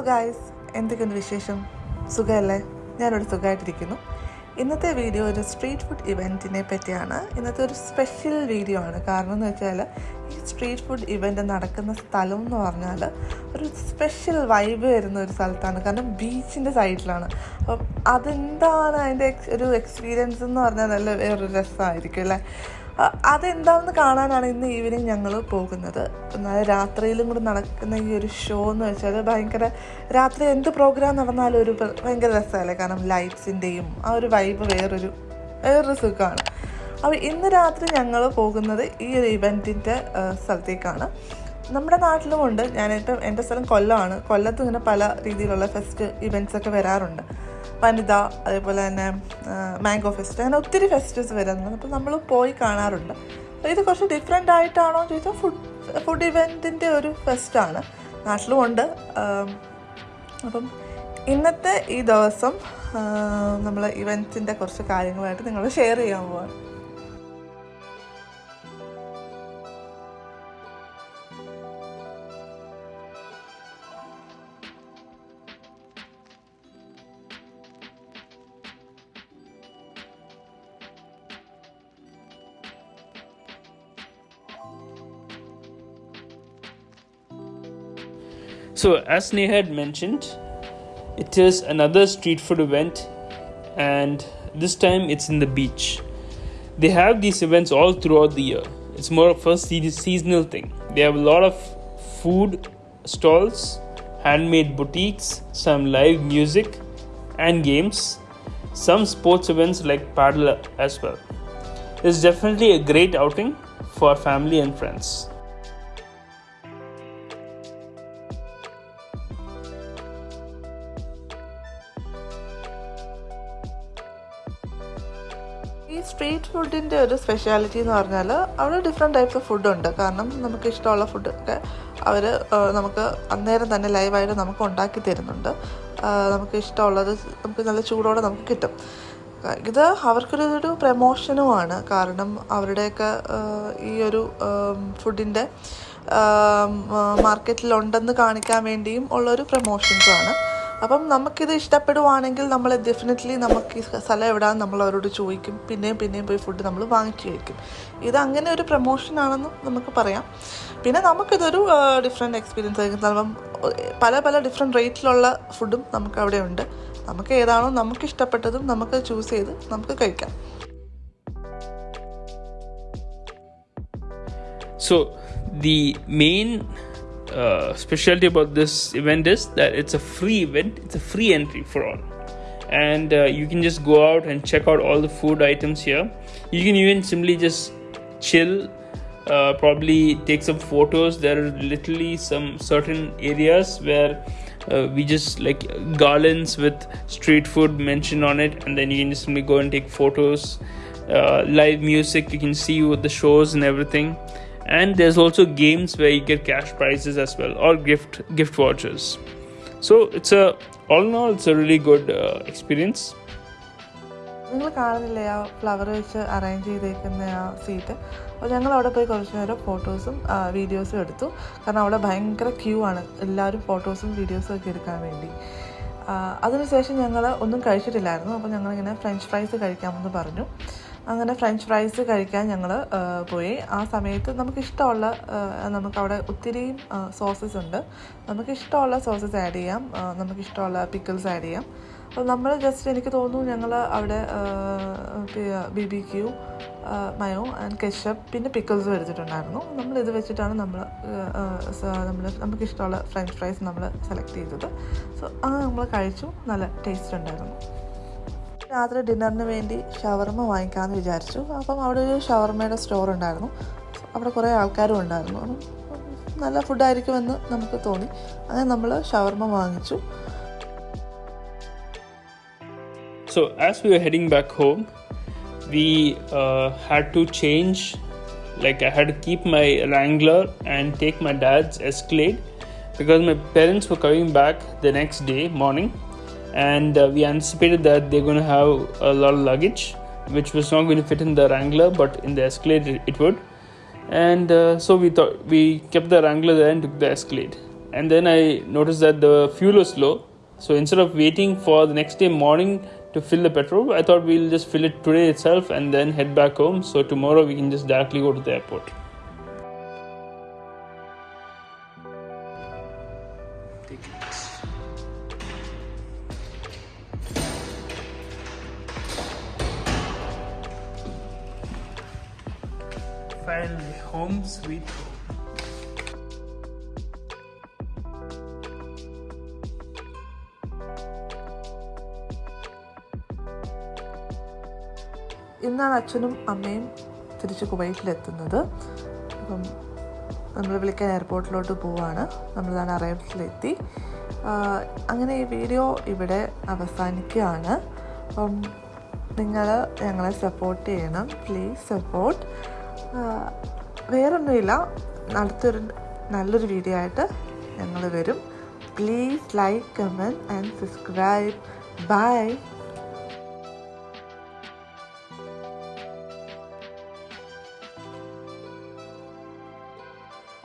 Guys എന്തൊക്കെയുണ്ട് വിശേഷം? സുഖമല്ലേ? ഞാനിവിടെ സുഖമായിട്ടിരിക്കുന്നു. ഇന്നത്തെ വീഡിയോ ഒരു സ്ട്രീറ്റ് ഫുഡ് ഇവന്റിനെ പറ്റിയാണ്. ഇന്നത്തെ ഒരു സ്പെഷ്യൽ വീഡിയോ ആണ്. കാരണം എന്ന് വെച്ചാൽ ഈ സ്ട്രീറ്റ് ഫുഡ് ഇവന്റ് നടക്കുന്ന സ്ഥലം എന്ന് പറഞ്ഞാൽ ഒരു സ്പെഷ്യൽ വൈബ് വരുന്ന ഒരു സ്ഥലത്താണ്. കാരണം ബീച്ചിന്റെ സൈഡിലാണ് അപ്പം അതെന്താണ് അതിന്റെ ഒരു എക്സ്പീരിയൻസ് എന്ന് പറഞ്ഞാൽ നല്ല വേറൊരു രസമായിരിക്കും അല്ലേ? അതെന്താണെന്ന് കാണാനാണ് ഇന്ന് ഈവനിങ് ഞങ്ങൾ പോകുന്നത്. എന്നാൽ രാത്രിയിലും കൂടെ നടക്കുന്ന ഈ ഒരു ഷോ എന്ന് വെച്ചാൽ ഭയങ്കര രാത്രി എന്ത് പ്രോഗ്രാം നടന്നാലും ഒരു ഭയങ്കര രസമല്ലേ? കാരണം ലൈറ്റ്സിന്റെയും ആ ഒരു വൈബ് വേറൊരു വേറൊരു സുഖമാണ്. അപ്പോൾ ഇന്ന് രാത്രി ഞങ്ങൾ പോകുന്നത് ഈ ഒരു ഇവന്റിന്റെ സ്ഥലത്തേക്കാണ്. നമ്മുടെ നാട്ടിലും ഉണ്ട് ഞാനിപ്പം എന്റെ സ്ഥലം കൊല്ലമാണ്. കൊല്ലത്ത് ഇങ്ങനെ പല രീതിയിലുള്ള ഫെസ്റ്റ് ഇവന്റ്സ് ഒക്കെ വരാറുണ്ട്. വനിത അതേപോലെ തന്നെ മാംഗോ ഫെസ്റ്റ് അങ്ങനെ ഒത്തിരി ഫെസ്റ്റിവൽസ് വരുന്നുണ്ട്. അപ്പോൾ നമ്മൾ പോയി കാണാറുണ്ട്. അപ്പോൾ ഇത് കുറച്ച് ഡിഫറെന്റ് ആയിട്ടാണോ എന്ന് ചോദിച്ചാൽ ഫുഡ് ഫുഡ് ഇവന്റിന്റെ ഒരു ഫെസ്റ്റാണ്. നാട്ടിലും ഉണ്ട് ആം, അപ്പം ഇന്നത്തെ ഈ ദിവസം നമ്മൾ ഇവന്റിന്റെ കുറച്ച് കാര്യങ്ങളായിട്ട് നിങ്ങൾ ഷെയർ ചെയ്യാൻ പോവാണ്. So, as Neha had mentioned, it is another street food event, and this time it's in the beach. They have these events all throughout the year. It's more of a seasonal thing. They have a lot of food stalls, handmade boutiques, some live music and games, some sports events like paddle as well. It's definitely a great outing for family and friends. ഈ street ഫുഡിന്റെ ഒരു speciality എന്ന് പറഞ്ഞാൽ അവിടെ different types of ഫുഡുണ്ട് കാരണം നമുക്ക് ഇഷ്ടമുള്ള ഫുഡൊക്കെ അവർ നമുക്ക് അന്നേരം തന്നെ ലൈവായിട്ട് നമുക്ക് ഉണ്ടാക്കി തരുന്നുണ്ട്. നമുക്ക് ഇഷ്ടമുള്ളത് നമുക്ക് നല്ല ചൂടോടെ നമുക്ക് കിട്ടും. ഇത് അവർക്കൊരു പ്രമോഷനുമാണ് കാരണം അവരുടെയൊക്കെ ഈ ഒരു ഫുഡിന്റെ മാർക്കറ്റിലുണ്ടെന്ന് കാണിക്കാൻ വേണ്ടിയും ഉള്ളൊരു പ്രമോഷൻസാണ് അപ്പം നമുക്കിത് ഇഷ്ടപ്പെടുവാണെങ്കിൽ നമ്മൾ ഡെഫിനറ്റ്ലി നമുക്ക് ഈ സ്ഥലം എവിടെയാണെന്ന് നമ്മൾ അവരോട് ചോദിക്കും. പിന്നെയും പിന്നെയും പോയി ഫുഡ് നമ്മൾ വാങ്ങിച്ചു കഴിക്കും. ഇത് അങ്ങനെ ഒരു പ്രൊമോഷനാണെന്നും നമുക്ക് പറയാം. പിന്നെ നമുക്കിതൊരു ഡിഫറെന്റ് എക്സ്പീരിയൻസ് ആയിരിക്കും. ചിലപ്പം പല പല ഡിഫറെന്റ് റേറ്റിലുള്ള ഫുഡും നമുക്ക് അവിടെ ഉണ്ട് നമുക്ക് ഏതാണോ നമുക്ക് ഇഷ്ടപ്പെട്ടതും നമുക്ക് ചൂസ് ചെയ്ത് നമുക്ക് കഴിക്കാം. So the main uh, specialty about this event is that it's a free event. It's a free entry for all, and uh, you can just go out and check out all the food items here. You can even simply just chill. Uh, probably take some photos. There are literally some certain areas where uh, we just like garlands with street food mentioned on it, and then you can just simply go and take photos. Uh, live music, you can see with the shows and everything and there's also games where you get cash prizes as well or gift gift vouchers. So it's a all in all it's a really good uh, experience. നിങ്ങൾ കാണുന്നില്ലേ ആ flower വെച്ച് arrange ചെയ്തേക്കുന്ന ആ seat അപ്പോൾ ഞങ്ങൾ അവിടെ പോയി കുറച്ച് നേരം ഫോട്ടോസും വീഡിയോസും എടുത്തു. കാരണം അവിടെ ഭയങ്കര ക്യൂ ആണ് എല്ലാവരും ഫോട്ടോസും വീഡിയോസും ഒക്കെ എടുക്കാൻ വേണ്ടി. അതിനുശേഷം ഞങ്ങൾ ഒന്നും കഴിച്ചിട്ടില്ലായിരുന്നു. അപ്പോൾ ഞങ്ങളിങ്ങനെ ഫ്രഞ്ച് ഫ്രൈസ് കഴിക്കാമെന്ന് പറഞ്ഞു. അങ്ങനെ ഫ്രഞ്ച് ഫ്രൈസ് കഴിക്കാൻ ഞങ്ങൾ പോയി. ആ സമയത്ത് നമുക്ക് ഇഷ്ടമുള്ള നമുക്ക് അവിടെ ഒത്തിരി സോസസ് ഉണ്ട്. നമുക്കിഷ്ടമുള്ള സോസസ് ആഡ് ചെയ്യാം. നമുക്കിഷ്ടമുള്ള പിക്കിൾസ് ആഡ് ചെയ്യാം. അപ്പോൾ നമ്മൾ ജസ്റ്റ് എനിക്ക് തോന്നുന്നു ഞങ്ങൾ അവിടെ B B Q mayo and ketchup പിന്നെ പിക്കിൾസ് എടുത്തിട്ടുണ്ടായിരുന്നു നമ്മൾ ഇത് വെച്ചിട്ടാണ് നമ്മൾ നമ്മൾ നമുക്കിഷ്ടമുള്ള ഫ്രഞ്ച് ഫ്രൈസ് നമ്മൾ സെലക്ട് ചെയ്തത്. സോ അങ്ങനെ നമ്മൾ കഴിച്ചു. നല്ല ടേസ്റ്റ് ഉണ്ടായിരുന്നു. രാത്രി ഡിന്നറിന് വേണ്ടി ഷവർമ വാങ്ങിക്കാമെന്ന് വിചാരിച്ചു അപ്പം അവിടെ ഒരു ഷവർമയുടെ സ്റ്റോർ ഉണ്ടായിരുന്നു അവിടെ കുറേ ആൾക്കാരും ഉണ്ടായിരുന്നു നല്ല ഫുഡായിരിക്കുമെന്ന് നമുക്ക് തോന്നി അങ്ങനെ നമ്മൾ ഷവർമ വാങ്ങിച്ചു were heading back home we uh, had to change like i had to keep my wrangler and take my dad's escalade because my parents were coming back the next day morning and uh, we anticipated that they're going to have a lot of luggage which was not going to fit in the wrangler but in the escalade it, would and uh, so we thought we kept the wrangler there and took the escalade and then I noticed that the fuel was low. So instead of waiting for the next day morning to fill the petrol, I thought we'll just fill it today itself and then head back home. So tomorrow we can just directly go to the airport. Tickets. Finally, home sweet home. ഇന്നാണ് അച്ഛനും അമ്മയും തിരിച്ച് കുവൈറ്റിലെത്തുന്നത്. അപ്പം നമ്മൾ വിളിക്കാൻ എയർപോർട്ടിലോട്ട് പോവാണ്. നമ്മളിതാണ് അറൈവൽസിലെത്തി അങ്ങനെ ഈ വീഡിയോ ഇവിടെ അവസാനിക്കുകയാണ്. അപ്പം നിങ്ങൾ ഞങ്ങളെ സപ്പോർട്ട് ചെയ്യണം. പ്ലീസ് സപ്പോർട്ട് വേറൊന്നുമില്ല. അടുത്തൊരു നല്ലൊരു വീഡിയോ ആയിട്ട് ഞങ്ങൾ വരും. Please like comment and subscribe bye